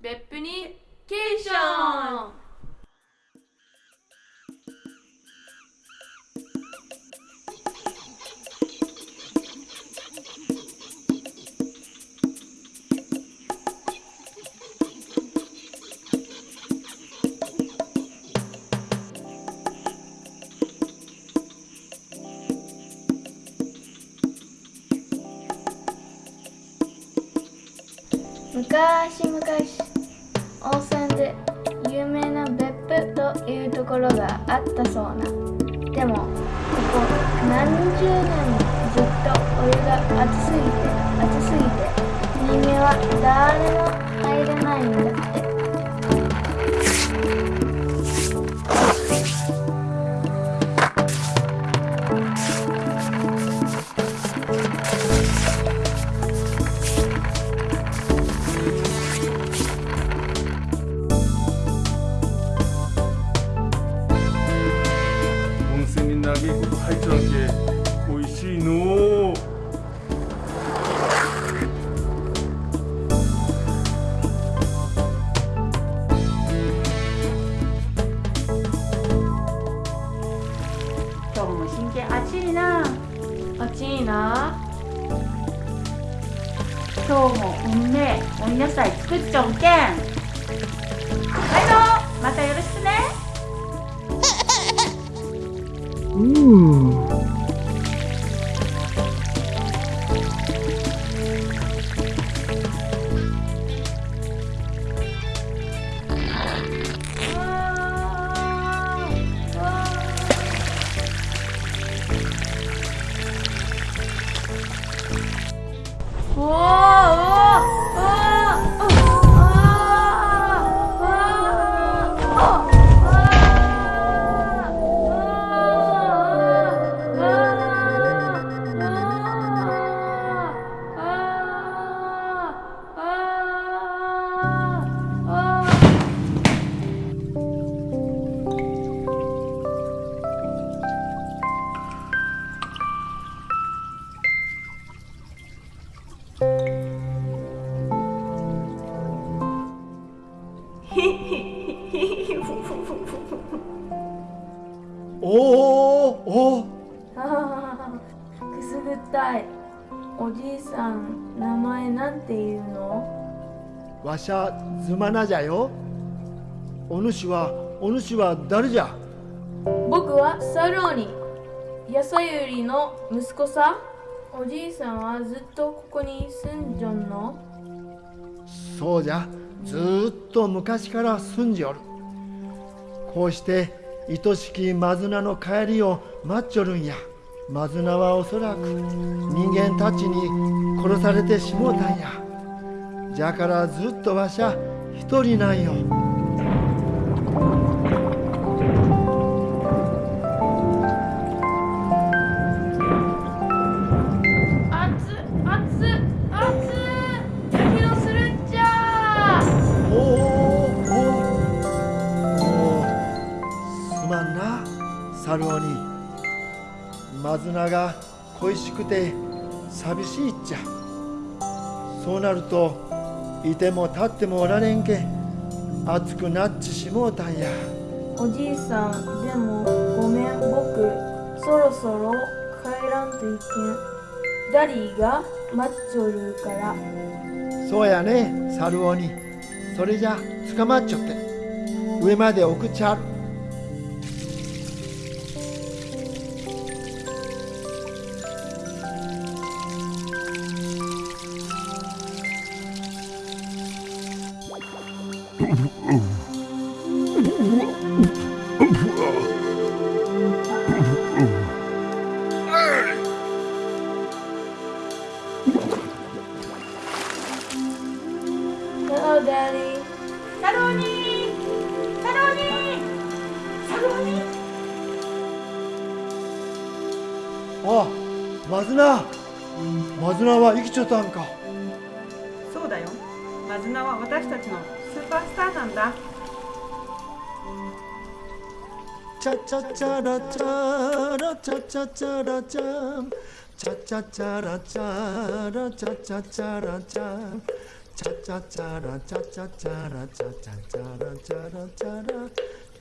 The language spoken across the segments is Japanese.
別府にケーション昔々ろがあったそうな。でもここ何十年もずっとお湯が熱すぎて熱すぎて人間は誰も入れないんだ。って泉に長いこと入っちゃうけ美味しいのう今日も真剣暑いな。暑いな。今日もうんめえお野菜作っちゃうけん。はいどうまたよろしくねうおおおおくすぐったいおじいさん名前なんていうの？わしゃずまなじゃよ。お主はお主は誰じゃ？僕はサローニやさゆりの息子さおじいさんはずっとここに住んじょんの？そうじゃずーっと昔から住んじおる。こうして愛しきマズナの帰りを待っちょるんや。マズナはおそらく人間たちに殺されてしもうたんや。じゃからずっとわしゃ一人なんよ。サルオにマズナが恋しくて寂しいっちゃ。そうなるといても立ってもおられんけ。熱くなっちしもうたんや。おじいさんでもごめん僕そろそろ帰らんといけん。ダリーが待っちょるから。そうやねサルオにそれじゃ捕まっちゃって。上まで送っちゃうハローダリーサローニーサローニーサローニーあマズナマズナは生きちゃったんかそうだよマズナは私たちの 슈퍼스타 된다. 짜짜짜라짜라 짜짜짜라짬 짜짜짜라짜라 짜짜짜라짬 짜짜짜라 짜짜짜라 짜짜짜라짜라짜라.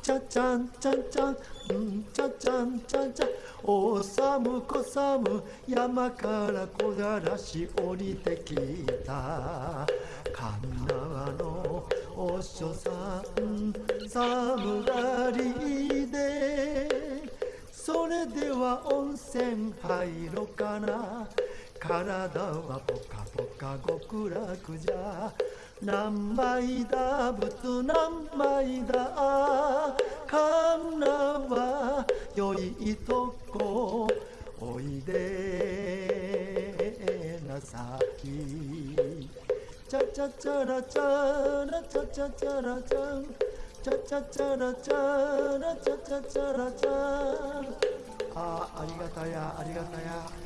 짜짠짠짠 음 짜짠짠짠 오사무 코사무 야마카라 고다라시 오리테키다. 감나 おさむこさむ山から小だらし降りてきた神縄のお師匠さん寒がりでそれでは温泉入ろかな。体はポカポカ極楽じゃ。何枚だ仏何枚だ。かんなは良いとこおいでなさき。 짜짜라짜라짜짜라짱 짜짜라짜라짜짜라짱 네. 아 아리가타야 아리가타야.